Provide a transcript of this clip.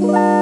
Bye.